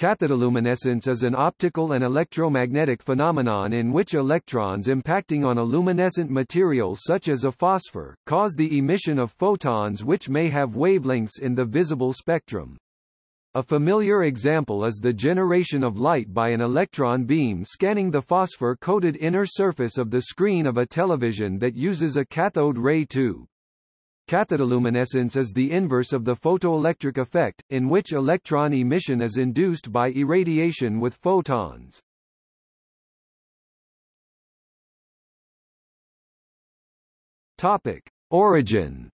Cathodoluminescence is an optical and electromagnetic phenomenon in which electrons impacting on a luminescent material such as a phosphor, cause the emission of photons which may have wavelengths in the visible spectrum. A familiar example is the generation of light by an electron beam scanning the phosphor-coated inner surface of the screen of a television that uses a cathode ray tube. Cathodoluminescence is the inverse of the photoelectric effect, in which electron emission is induced by irradiation with photons. Topic. Origin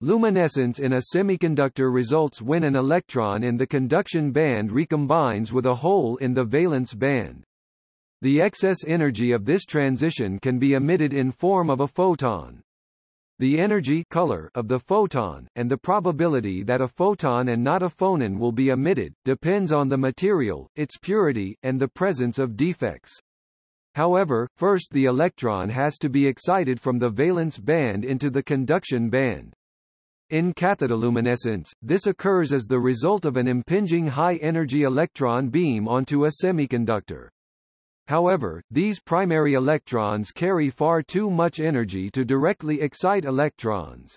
Luminescence in a semiconductor results when an electron in the conduction band recombines with a hole in the valence band. The excess energy of this transition can be emitted in form of a photon. The energy color of the photon, and the probability that a photon and not a phonon will be emitted, depends on the material, its purity, and the presence of defects. However, first the electron has to be excited from the valence band into the conduction band. In cathodoluminescence, this occurs as the result of an impinging high-energy electron beam onto a semiconductor. However, these primary electrons carry far too much energy to directly excite electrons.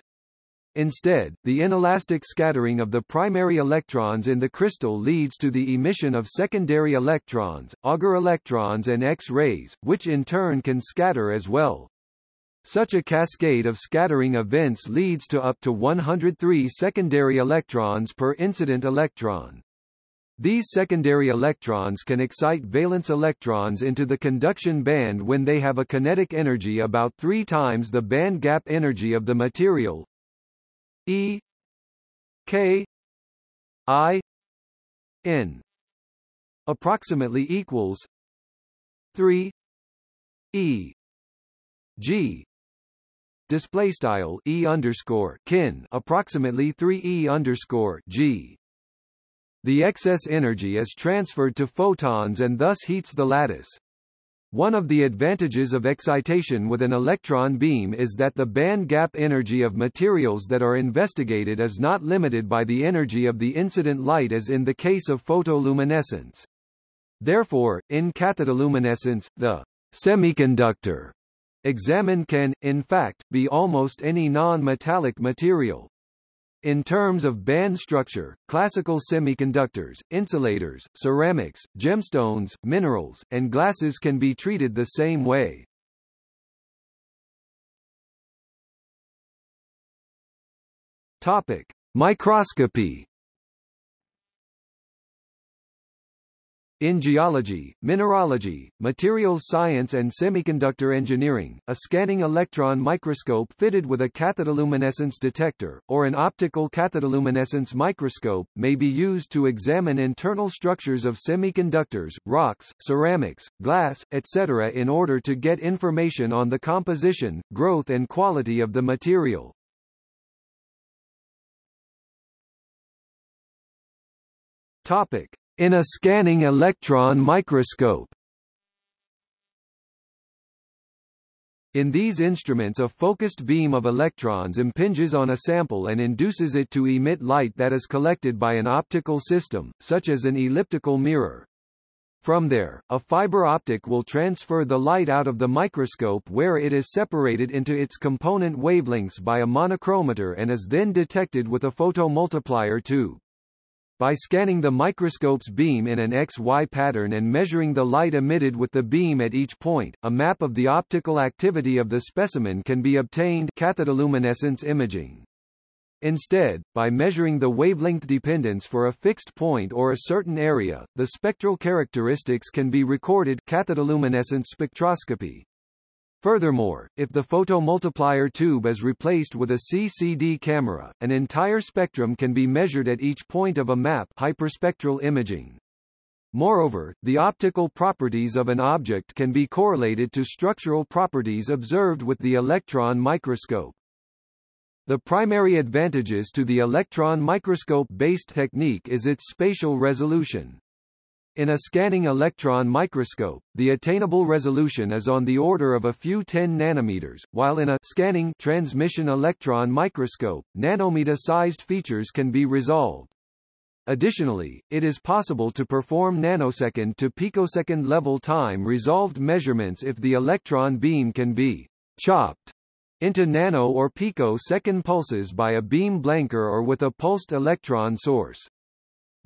Instead, the inelastic scattering of the primary electrons in the crystal leads to the emission of secondary electrons, Auger electrons and X-rays, which in turn can scatter as well. Such a cascade of scattering events leads to up to 103 secondary electrons per incident electron. These secondary electrons can excite valence electrons into the conduction band when they have a kinetic energy about three times the band gap energy of the material. E K I N approximately equals 3 E G. Display style E underscore kin approximately 3 E underscore G the excess energy is transferred to photons and thus heats the lattice. One of the advantages of excitation with an electron beam is that the band gap energy of materials that are investigated is not limited by the energy of the incident light as in the case of photoluminescence. Therefore, in cathodoluminescence, the semiconductor examined can, in fact, be almost any non-metallic material. In terms of band structure, classical semiconductors, insulators, ceramics, gemstones, minerals, and glasses can be treated the same way. Topic: Microscopy In geology, mineralogy, materials science and semiconductor engineering, a scanning electron microscope fitted with a cathodoluminescence detector, or an optical cathodoluminescence microscope, may be used to examine internal structures of semiconductors, rocks, ceramics, glass, etc. in order to get information on the composition, growth and quality of the material. Topic. In a scanning electron microscope In these instruments a focused beam of electrons impinges on a sample and induces it to emit light that is collected by an optical system, such as an elliptical mirror. From there, a fiber optic will transfer the light out of the microscope where it is separated into its component wavelengths by a monochromator and is then detected with a photomultiplier tube. By scanning the microscope's beam in an XY pattern and measuring the light emitted with the beam at each point, a map of the optical activity of the specimen can be obtained cathodoluminescence imaging. Instead, by measuring the wavelength dependence for a fixed point or a certain area, the spectral characteristics can be recorded cathodoluminescence spectroscopy. Furthermore, if the photomultiplier tube is replaced with a CCD camera, an entire spectrum can be measured at each point of a map hyperspectral imaging. Moreover, the optical properties of an object can be correlated to structural properties observed with the electron microscope. The primary advantages to the electron microscope-based technique is its spatial resolution. In a scanning electron microscope, the attainable resolution is on the order of a few 10 nanometers, while in a scanning transmission electron microscope, nanometer-sized features can be resolved. Additionally, it is possible to perform nanosecond to picosecond level time resolved measurements if the electron beam can be chopped into nano or picosecond pulses by a beam blanker or with a pulsed electron source.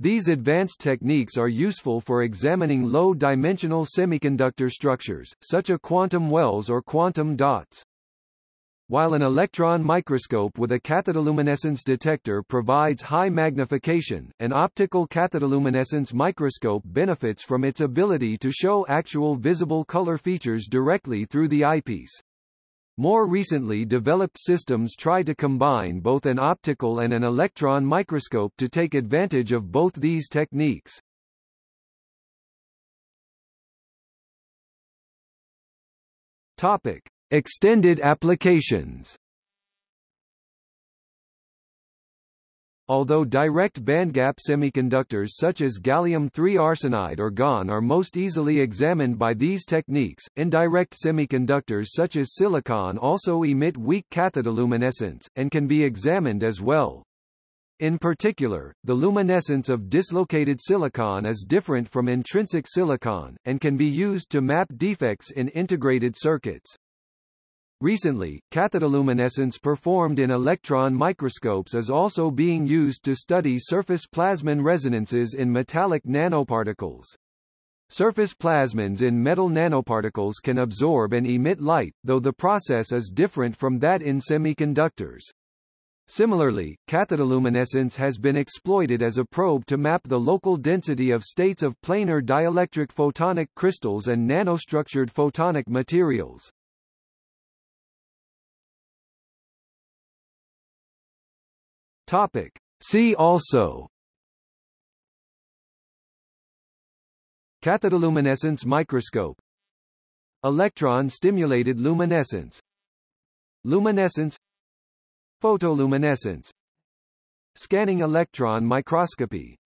These advanced techniques are useful for examining low-dimensional semiconductor structures, such as quantum wells or quantum dots. While an electron microscope with a cathodoluminescence detector provides high magnification, an optical cathodoluminescence microscope benefits from its ability to show actual visible color features directly through the eyepiece. More recently developed systems try to combine both an optical and an electron microscope to take advantage of both these techniques. Topic: Extended applications. Although direct bandgap semiconductors such as gallium-3 arsenide or GaN are most easily examined by these techniques, indirect semiconductors such as silicon also emit weak cathodoluminescence, and can be examined as well. In particular, the luminescence of dislocated silicon is different from intrinsic silicon, and can be used to map defects in integrated circuits. Recently, cathodoluminescence performed in electron microscopes is also being used to study surface plasmon resonances in metallic nanoparticles. Surface plasmons in metal nanoparticles can absorb and emit light, though the process is different from that in semiconductors. Similarly, cathodoluminescence has been exploited as a probe to map the local density of states of planar dielectric photonic crystals and nanostructured photonic materials. Topic. See also. Cathodoluminescence microscope. Electron-stimulated luminescence. Luminescence. Photoluminescence Scanning electron microscopy